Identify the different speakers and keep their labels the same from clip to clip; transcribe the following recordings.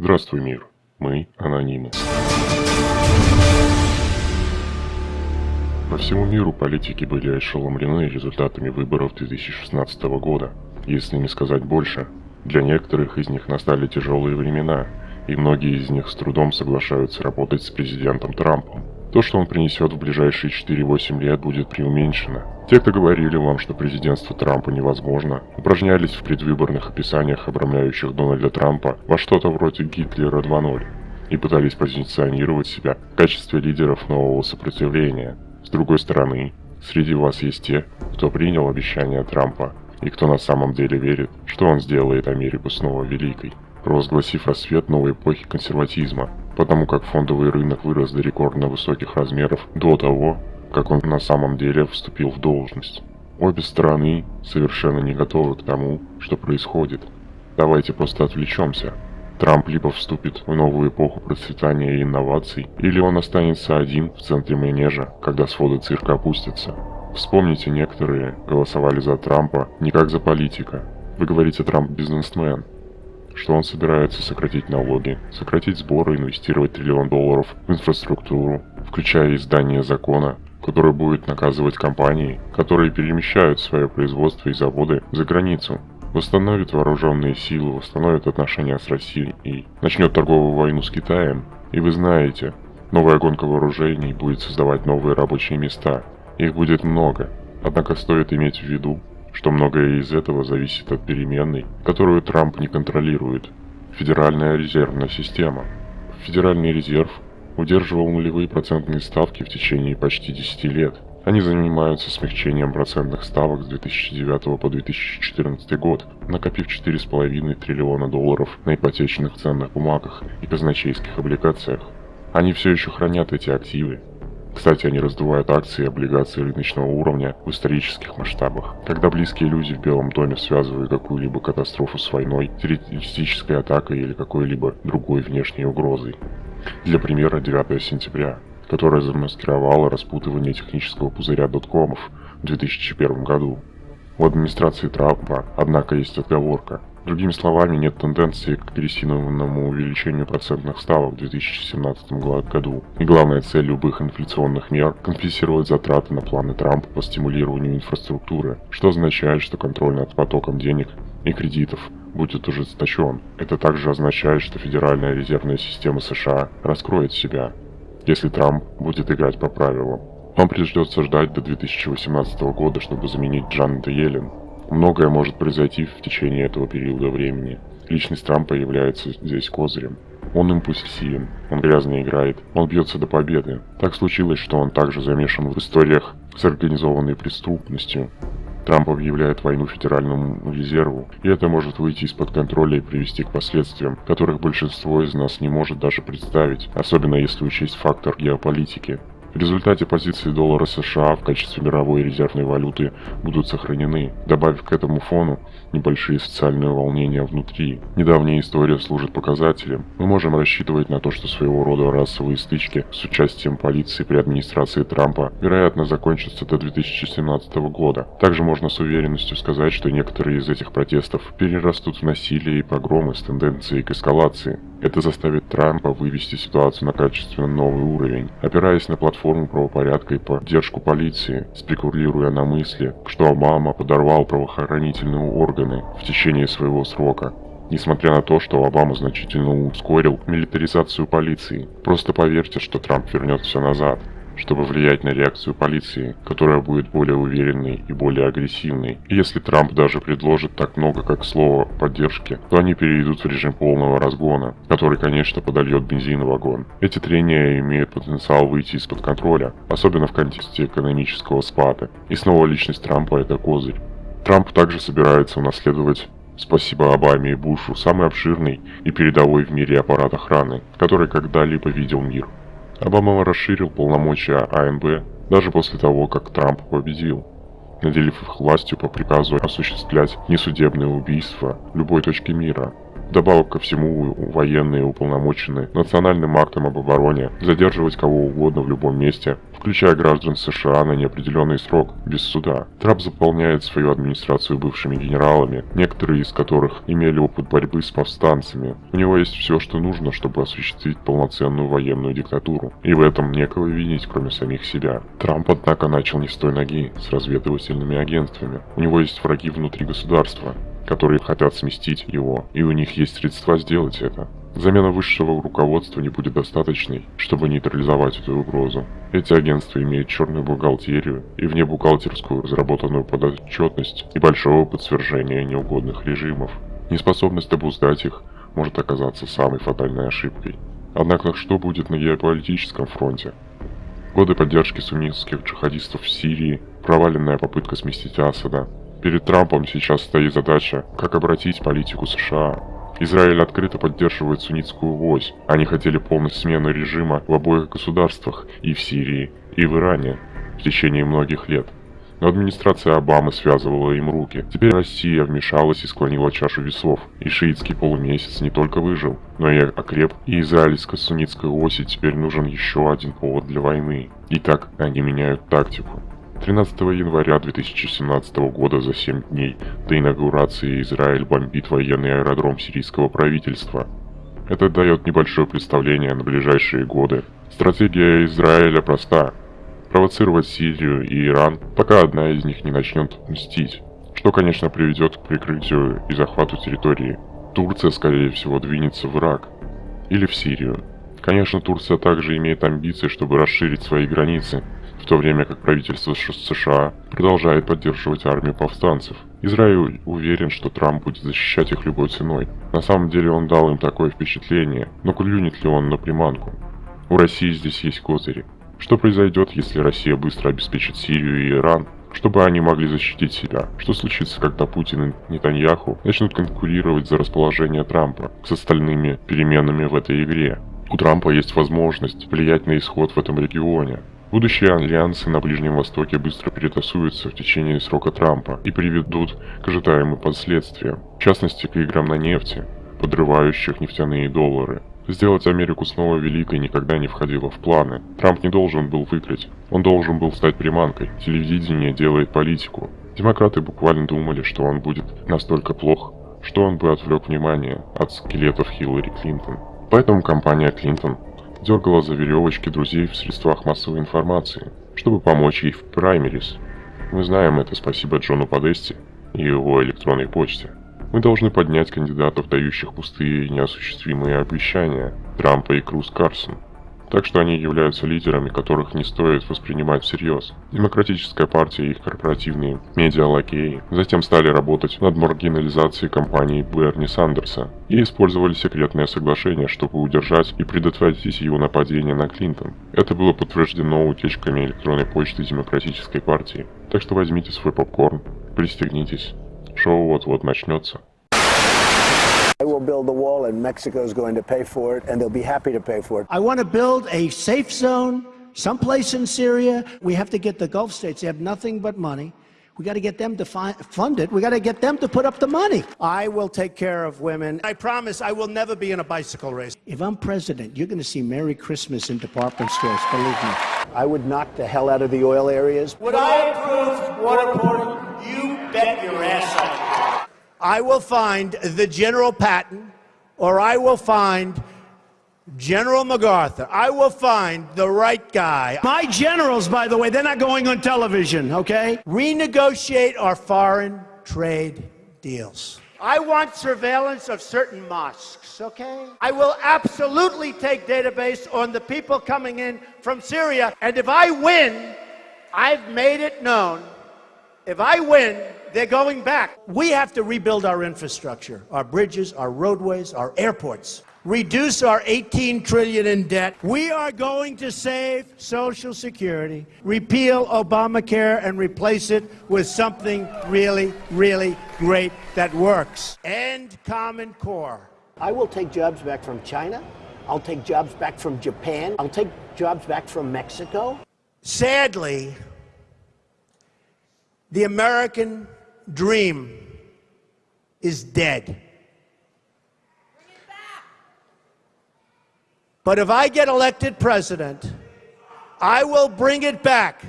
Speaker 1: Здравствуй, мир. Мы анонимы. По всему миру политики были ошеломлены результатами выборов 2016 года. Если не сказать больше, для некоторых из них настали тяжелые времена, и многие из них с трудом соглашаются работать с президентом Трампом. То, что он принесет в ближайшие 4-8 лет, будет преуменьшено. Те, кто говорили вам, что президентство Трампа невозможно, упражнялись в предвыборных описаниях, обрамляющих Дональда Трампа, во что-то вроде Гитлера 2.0, и пытались позиционировать себя в качестве лидеров нового сопротивления. С другой стороны, среди вас есть те, кто принял обещания Трампа, и кто на самом деле верит, что он сделает Америку снова великой, провозгласив рассвет новой эпохи консерватизма, потому как фондовый рынок вырос до рекордно высоких размеров до того, как он на самом деле вступил в должность. Обе стороны совершенно не готовы к тому, что происходит. Давайте просто отвлечемся. Трамп либо вступит в новую эпоху процветания и инноваций, или он останется один в центре манежа, когда своды цирка опустятся. Вспомните, некоторые голосовали за Трампа не как за политика. Вы говорите, Трамп бизнесмен, что он собирается сократить налоги, сократить сборы, инвестировать триллион долларов в инфраструктуру, включая издание закона, который будет наказывать компании, которые перемещают свое производство и заводы за границу, восстановит вооруженные силы, восстановит отношения с Россией и начнет торговую войну с Китаем. И вы знаете, новая гонка вооружений будет создавать новые рабочие места. Их будет много. Однако стоит иметь в виду, что многое из этого зависит от переменной, которую Трамп не контролирует. Федеральная резервная система. Федеральный резерв удерживал нулевые процентные ставки в течение почти 10 лет. Они занимаются смягчением процентных ставок с 2009 по 2014 год, накопив 4,5 триллиона долларов на ипотечных ценных бумагах и казначейских облигациях. Они все еще хранят эти активы. Кстати, они раздувают акции и облигации рыночного уровня в исторических масштабах. Когда близкие люди в Белом доме связывают какую-либо катастрофу с войной, террористической атакой или какой-либо другой внешней угрозой. Для примера 9 сентября, которая замаскировала распутывание технического пузыря доткомов в 2001 году. У администрации Трампа, однако, есть отговорка. Другими словами, нет тенденции к агрессивному увеличению процентных ставок в 2017 году. И главная цель любых инфляционных мер – компенсировать затраты на планы Трампа по стимулированию инфраструктуры, что означает, что контроль над потоком денег и кредитов будет ужесточен. Это также означает, что Федеральная резервная система США раскроет себя, если Трамп будет играть по правилам. Вам придется ждать до 2018 года, чтобы заменить Джанета Йеллен. Многое может произойти в течение этого периода времени. Личность Трампа является здесь козырем. Он импульсивен, он грязно играет, он бьется до победы. Так случилось, что он также замешан в историях с организованной преступностью, Трамп объявляет войну Федеральному резерву, и это может выйти из-под контроля и привести к последствиям, которых большинство из нас не может даже представить, особенно если учесть фактор геополитики. В результате позиции доллара США в качестве мировой резервной валюты будут сохранены, добавив к этому фону небольшие социальные волнения внутри. Недавняя история служит показателем. Мы можем рассчитывать на то, что своего рода расовые стычки с участием полиции при администрации Трампа вероятно закончатся до 2017 года. Также можно с уверенностью сказать, что некоторые из этих протестов перерастут в насилие и погромы с тенденцией к эскалации. Это заставит Трампа вывести ситуацию на качественно новый уровень, опираясь на платформу правопорядка и поддержку полиции, спекулируя на мысли, что Обама подорвал правоохранительные органы в течение своего срока. Несмотря на то, что Обама значительно ускорил милитаризацию полиции, просто поверьте, что Трамп вернет все назад чтобы влиять на реакцию полиции, которая будет более уверенной и более агрессивной. И если Трамп даже предложит так много, как слово поддержки, то они перейдут в режим полного разгона, который, конечно, подольет бензин в вагон. Эти трения имеют потенциал выйти из-под контроля, особенно в контексте экономического спада. И снова личность Трампа это козырь. Трамп также собирается унаследовать Спасибо Обаме и Бушу, самый обширный и передовой в мире аппарат охраны, который когда-либо видел мир. Обама расширил полномочия АМБ даже после того, как Трамп победил, наделив их властью по приказу осуществлять несудебные убийства любой точке мира. Вдобавок ко всему, военные уполномочены национальным актом об обороне задерживать кого угодно в любом месте, включая граждан США на неопределенный срок, без суда. Трамп заполняет свою администрацию бывшими генералами, некоторые из которых имели опыт борьбы с повстанцами. У него есть все, что нужно, чтобы осуществить полноценную военную диктатуру. И в этом некого винить, кроме самих себя. Трамп, однако, начал не с той ноги, с разведывательными агентствами. У него есть враги внутри государства, которые хотят сместить его, и у них есть средства сделать это. Замена высшего руководства не будет достаточной, чтобы нейтрализовать эту угрозу. Эти агентства имеют черную бухгалтерию и внебухгалтерскую разработанную подотчетность и большой опыт неугодных режимов. Неспособность обуздать их может оказаться самой фатальной ошибкой. Однако что будет на геополитическом фронте? Годы поддержки суннитских джихадистов в Сирии, проваленная попытка сместить Асада, Перед Трампом сейчас стоит задача, как обратить политику США. Израиль открыто поддерживает суннитскую вось. Они хотели полной смены режима в обоих государствах, и в Сирии, и в Иране, в течение многих лет. Но администрация Обамы связывала им руки. Теперь Россия вмешалась и склонила чашу весов. И шиитский полумесяц не только выжил, но и окреп. И израильско-суннитской оси теперь нужен еще один повод для войны. И так они меняют тактику. 13 января 2017 года за 7 дней до инаугурации Израиль бомбит военный аэродром сирийского правительства. Это дает небольшое представление на ближайшие годы. Стратегия Израиля проста. Провоцировать Сирию и Иран, пока одна из них не начнет мстить. Что, конечно, приведет к прикрытию и захвату территории. Турция, скорее всего, двинется в Ирак. Или в Сирию. Конечно, Турция также имеет амбиции, чтобы расширить свои границы, в то время как правительство США продолжает поддерживать армию повстанцев. Израиль уверен, что Трамп будет защищать их любой ценой. На самом деле он дал им такое впечатление, но клюнет ли он на приманку? У России здесь есть козыри. Что произойдет, если Россия быстро обеспечит Сирию и Иран, чтобы они могли защитить себя? Что случится, когда Путин и Нетаньяху начнут конкурировать за расположение Трампа с остальными переменами в этой игре? У Трампа есть возможность влиять на исход в этом регионе. Будущие альянсы на Ближнем Востоке быстро перетасуются в течение срока Трампа и приведут к ожидаемым последствиям, в частности к играм на нефти, подрывающих нефтяные доллары. Сделать Америку снова великой никогда не входило в планы. Трамп не должен был выиграть, он должен был стать приманкой. Телевидение делает политику. Демократы буквально думали, что он будет настолько плох, что он бы отвлек внимание от скелетов Хиллари Клинтон. Поэтому компания Клинтон дергала за веревочки друзей в средствах массовой информации, чтобы помочь ей в праймерис. Мы знаем это спасибо Джону Подести и его электронной почте. Мы должны поднять кандидатов, дающих пустые и неосуществимые обещания, Трампа и Круз Карсон так что они являются лидерами, которых не стоит воспринимать всерьез. Демократическая партия и их корпоративные медиалакеи затем стали работать над маргинализацией компании Берни Сандерса и использовали секретное соглашение, чтобы удержать и предотвратить его нападение на Клинтон. Это было подтверждено утечками электронной почты Демократической партии. Так что возьмите свой попкорн, пристегнитесь. Шоу вот-вот начнется.
Speaker 2: I will build the wall, and Mexico is going to pay for it, and they'll be happy to pay for it.
Speaker 3: I want to build a safe zone someplace in Syria. We have to get the Gulf states, they have nothing but money. We got to get them to fund it. We got to get them to put up the money.
Speaker 2: I will take care of women. I promise I will never be in a bicycle race.
Speaker 3: If I'm president, you're going to see Merry Christmas in department stores, believe me.
Speaker 2: I would knock the hell out of the oil areas.
Speaker 4: Would I approve waterboarding? You bet your ass I
Speaker 2: I will find the General Patton or I will find General MacArthur. I will find the right guy.
Speaker 3: My generals, by the way, they're not going on television, okay?
Speaker 2: Renegotiate our foreign trade deals. I want surveillance of certain mosques, okay? I will absolutely take database on the people coming in from Syria. And if I win, I've made it known. If I win, they're going back. We have to rebuild our infrastructure, our bridges, our roadways, our airports. Reduce our 18 trillion in debt. We are going to save Social Security, repeal Obamacare, and replace it with something really, really great that works. End Common Core. I will take jobs back from China. I'll take jobs back from Japan. I'll take jobs back from Mexico. Sadly, the American dream is dead. But if I get elected president, I will bring it back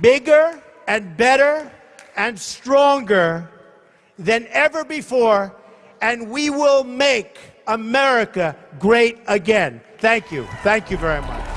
Speaker 2: bigger and better and stronger than ever before, and we will make America great again. Thank you. Thank you very much.